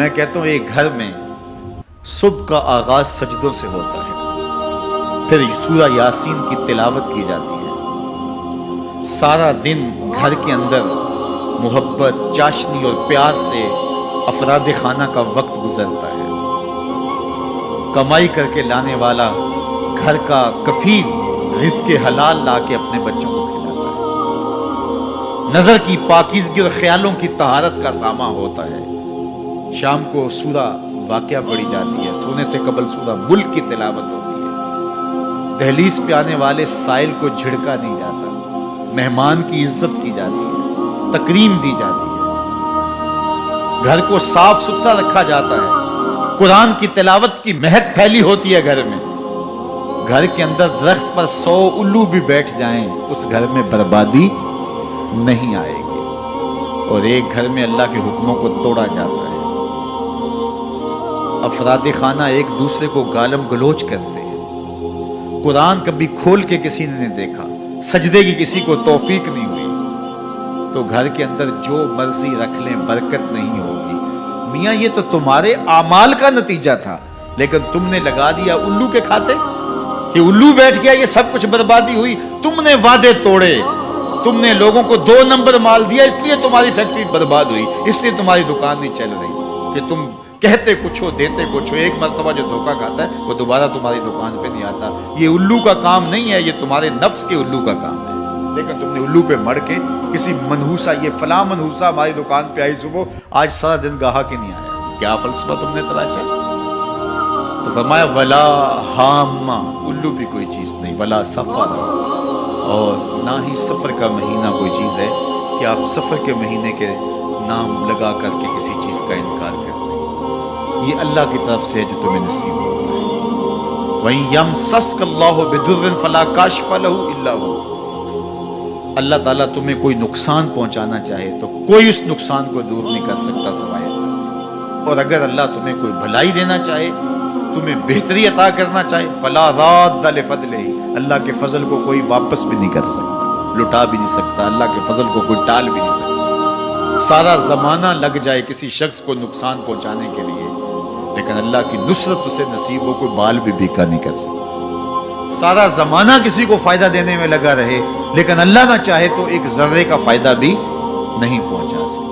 मैं कहता हूँ, एक घर में सुबह का आगाज़ सजदों से होता है। फिर सूरा यासीन की तिलावत की जाती है। सारा दिन घर के अंदर मोहब्बत, चाशनी और प्यार से अफराद खाना का वक्त गुजरता है। कमाई करके लाने वाला घर का कफील रिस्क हलाल ला के अपने बच्चों को खिलाता है। नज़र की पाकिजगी और ख्यालों की तहारत का सामा होता है। शाम को सूरा वाक्य पड़ी जाती है। सोने से कबल सूरा मुल्क की तिलावत होती है। दहलीज पे आने वाले साइल को झिड़का नहीं जाता। मेहमान की इज़्ज़त की जाती है। तकरीम दी जाती है। घर को साफ़ सुथरा रखा जाता है। कुरान की तिलावत की महक फैली होती है घर में। घर के अंदर दरख्त पर सौ उल्लू भी बैठ जाएँ, उस घर में बर्बादी नहीं आएगी। और एक घर में अल्लाह के हुक्मों को तोड़ा जाता है। अफराद खाना एक दूसरे को गालम गलोच करते हैं। कुरान कभी खोल के किसी ने नहीं देखा, सजदे की किसी को तौफीक नहीं हुई। तो घर के अंदर जो मर्ज़ी रख लें, बरकत नहीं होगी। मियाँ, ये तो तुम्हारे आमाल का नतीजा था, लेकिन तुमने लगा दिया उल्लू के खाते? कि उल्लू बैठ गया, ये सब कुछ बर्बादी हुई, तुमने वादे तोड़े। तुमने लोगों को दो नंबर माल दिया, इसलिए तुम्हारी फैक्ट्री बर्बाद हुई, इसलिए तुम्हारी दुकान नहीं चल रही। कि तुम कहते कुछ हो, देते कुछ हो, एक मरतबा जो धोखा खाता है, वो दोबारा तुम्हारी दुकान पे नहीं आता। ये उल्लू का काम नहीं है, ये तुम्हारे नफ्स के उल्लू का काम है। लेकिन तुमने उल्लू पे मर के किसी मनहूसा, ये फला मनहूसा हमारी दुकान पे आई सुबह, आज सारा दिन गाहक के नहीं आया। क्या फलसफा तुमने तलाशा तो फरमाया, वला हामा, उल्लू भी कोई चीज़ नहीं, वला सफ़र। और ना ही सफ़र का महीना कोई चीज़ है, कि आप सफ़र के महीने के नाम लगा करके किसी चीज़ का इनकार करते ये अल्लाह की तरफ़ से है जो तुम्हें नसीब होता है। वहीं यम सस्कल्लाह बिदुर्रन फला अल्लाह ताला तुम्हें कोई नुकसान पहुंचाना चाहे तो कोई उस नुकसान को दूर नहीं कर सकता सवाए और अगर अल्लाह तुम्हें कोई भलाई देना चाहे, तुम्हें बेहतरी अता करना चाहे, फला रात अल्लाह के फजल को कोई वापस भी नहीं कर सकता। लुटा भी नहीं सकता। अल्लाह के फजल को कोई टाल भी नहीं सकता। सारा जमाना लग जाए किसी शख्स को नुकसान पहुँचाने के लिए। लेकिन अल्लाह की नुसरत उसे नसीब हो, कोई बाल भी बीका नहीं कर सकता। सारा जमाना किसी को फ़ायदा देने में लगा रहे, लेकिन अल्लाह ना चाहे तो एक जर्रे का फ़ायदा भी नहीं पहुँचा सकता।